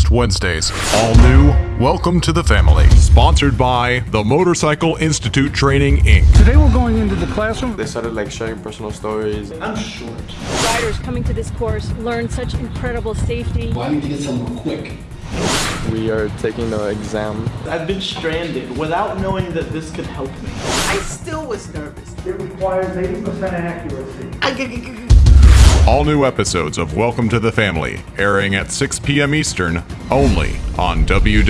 next Wednesdays. All new, welcome to the family. Sponsored by the Motorcycle Institute Training, Inc. Today we're going into the classroom. They started like sharing personal stories. I'm short. Riders coming to this course learn such incredible safety. Well, I need to get somewhere quick. We are taking the exam. I've been stranded without knowing that this could help me. I still was nervous. It requires 80% accuracy. All new episodes of Welcome to the Family airing at 6 p.m. Eastern only on www.boa.tv.